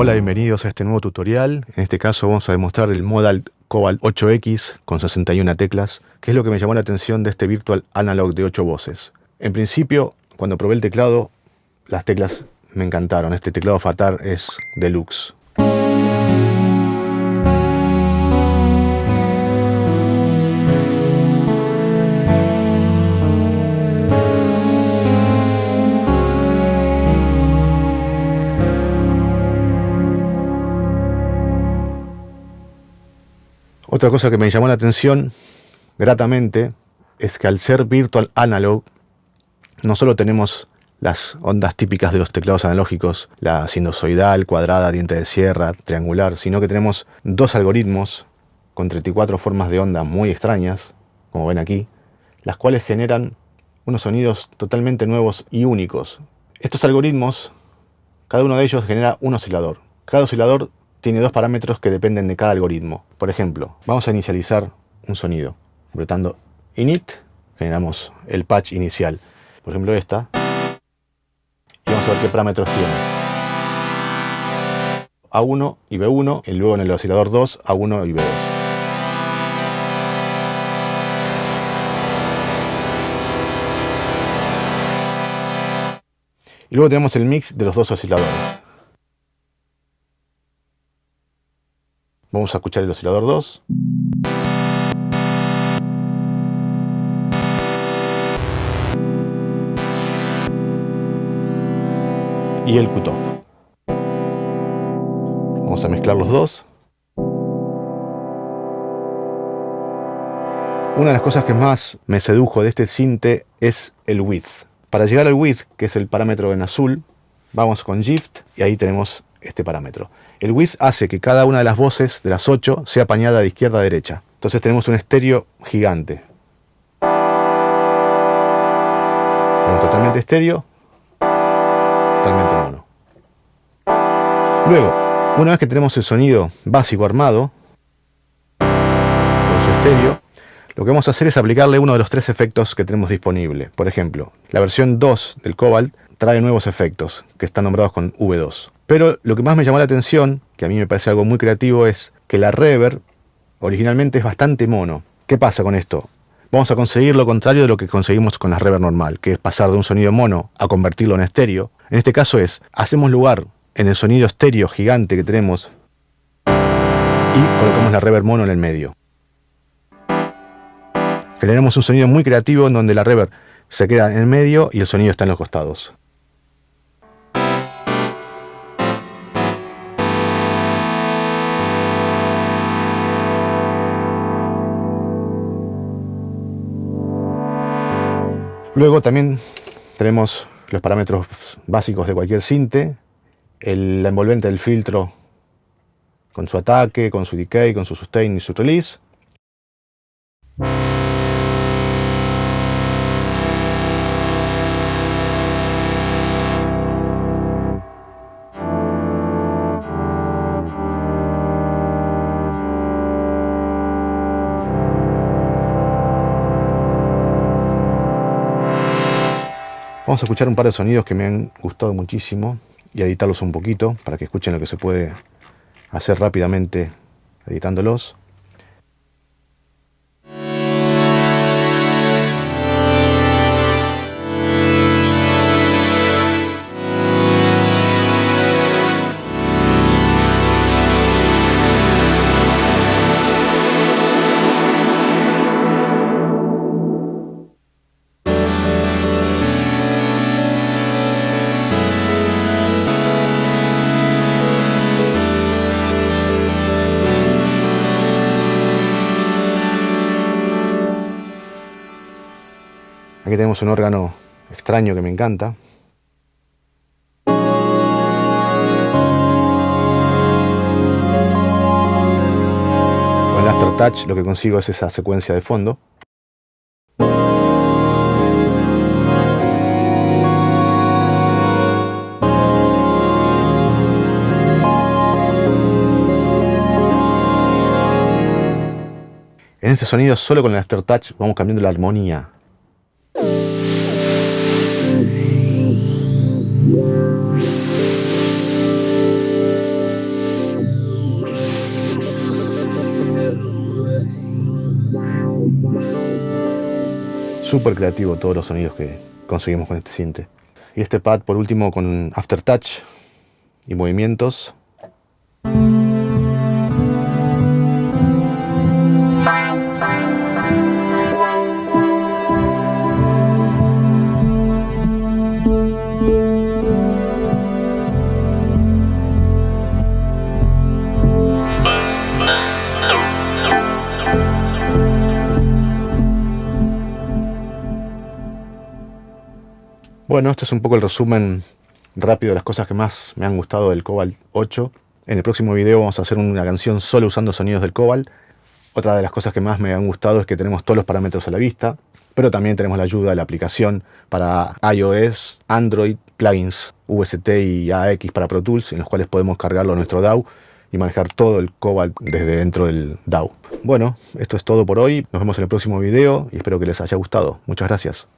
Hola, bienvenidos a este nuevo tutorial. En este caso vamos a demostrar el Modal Cobalt 8X con 61 teclas, que es lo que me llamó la atención de este Virtual Analog de 8 voces. En principio, cuando probé el teclado, las teclas me encantaron. Este teclado Fatar es deluxe. Otra cosa que me llamó la atención gratamente es que al ser Virtual Analog, no solo tenemos las ondas típicas de los teclados analógicos, la sinusoidal, cuadrada, diente de sierra, triangular, sino que tenemos dos algoritmos con 34 formas de onda muy extrañas, como ven aquí, las cuales generan unos sonidos totalmente nuevos y únicos. Estos algoritmos, cada uno de ellos genera un oscilador. Cada oscilador tiene dos parámetros que dependen de cada algoritmo. Por ejemplo, vamos a inicializar un sonido. Apretando init, generamos el patch inicial. Por ejemplo esta. Y vamos a ver qué parámetros tiene. A1 y B1, y luego en el oscilador 2, A1 y B2. Y luego tenemos el mix de los dos osciladores. Vamos a escuchar el oscilador 2. Y el cutoff. Vamos a mezclar los dos. Una de las cosas que más me sedujo de este cinte es el width. Para llegar al width, que es el parámetro en azul, vamos con Shift y ahí tenemos este parámetro. El width hace que cada una de las voces de las 8 sea apañada de izquierda a derecha. Entonces tenemos un estéreo gigante. Tenemos totalmente estéreo, totalmente mono. Luego, una vez que tenemos el sonido básico armado, con su estéreo, lo que vamos a hacer es aplicarle uno de los tres efectos que tenemos disponible. Por ejemplo, la versión 2 del Cobalt trae nuevos efectos, que están nombrados con V2. Pero lo que más me llamó la atención, que a mí me parece algo muy creativo, es que la reverb originalmente es bastante mono. ¿Qué pasa con esto? Vamos a conseguir lo contrario de lo que conseguimos con la reverb normal, que es pasar de un sonido mono a convertirlo en estéreo. En este caso es, hacemos lugar en el sonido estéreo gigante que tenemos y colocamos la reverb mono en el medio. Generamos un sonido muy creativo en donde la reverb se queda en el medio y el sonido está en los costados. Luego también tenemos los parámetros básicos de cualquier cinte, el, la envolvente del filtro con su ataque, con su decay, con su sustain y su release. Vamos a escuchar un par de sonidos que me han gustado muchísimo y editarlos un poquito para que escuchen lo que se puede hacer rápidamente editándolos. Aquí tenemos un órgano extraño que me encanta. Con el Aftertouch lo que consigo es esa secuencia de fondo. En este sonido, solo con el Aftertouch, vamos cambiando la armonía. Súper creativo todos los sonidos que conseguimos con este cinte. Y este pad por último con aftertouch y movimientos. Bueno, este es un poco el resumen rápido de las cosas que más me han gustado del Cobalt 8. En el próximo video vamos a hacer una canción solo usando sonidos del Cobalt. Otra de las cosas que más me han gustado es que tenemos todos los parámetros a la vista, pero también tenemos la ayuda de la aplicación para iOS, Android, plugins UST y AX para Pro Tools, en los cuales podemos cargarlo a nuestro DAW y manejar todo el Cobalt desde dentro del DAW. Bueno, esto es todo por hoy. Nos vemos en el próximo video y espero que les haya gustado. Muchas gracias.